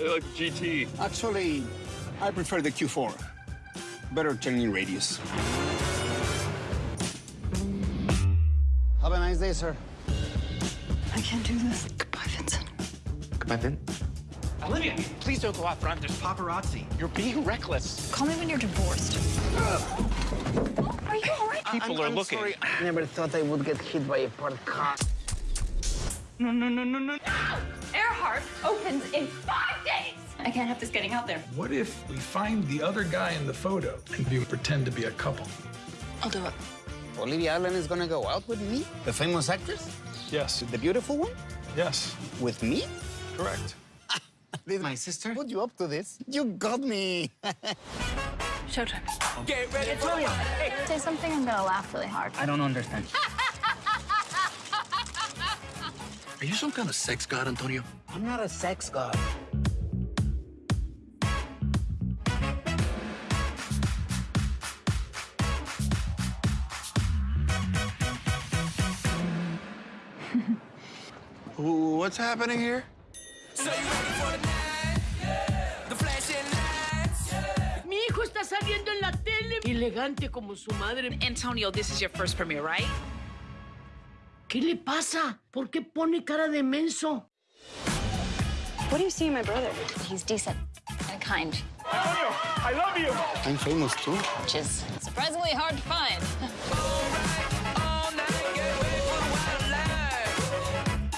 I like GT. Actually, I prefer the Q4. Better turning radius. Have a nice day, sir. I can't do this. Goodbye, Vincent. Goodbye, Vin. Olivia, please don't go out front. There's paparazzi. You're being reckless. Call me when you're divorced. Are you all right? People I'm, are I'm looking. Sorry. I never thought I would get hit by a parked car. No, no, no, no, no. No! Earhart opens in five days. I can't have this getting out there. What if we find the other guy in the photo and we pretend to be a couple? I'll do it. Olivia Allen is gonna go out with me? The famous actress? Yes. The beautiful one? Yes. With me? Correct. Did my sister put you up to this? You got me. Showtime. Get ready for it. Say something, I'm gonna laugh really hard. I don't understand. Are you some kind of sex god, Antonio? I'm not a sex god. What's happening here? Mi hijo está saliendo en la tele, elegante como su madre. Antonio, this is your first premiere, right? ¿Qué le pasa? ¿Por qué pone cara de menso? What do you see in my brother? He's decent and kind, I love you. I'm famous too. which is surprisingly hard to find.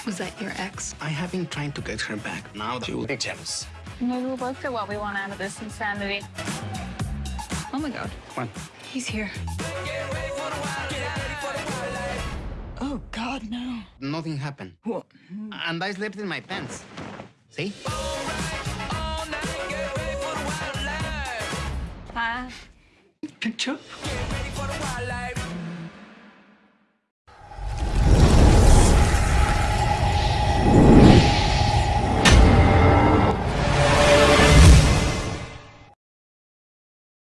Was that your ex? I have been trying to get her back. Now she will be jealous. Maybe we'll both get what we want out of this insanity. Oh my god. What? He's here. God, no. Nothing happened. What? And I slept in my pants. See? Hi. Picture?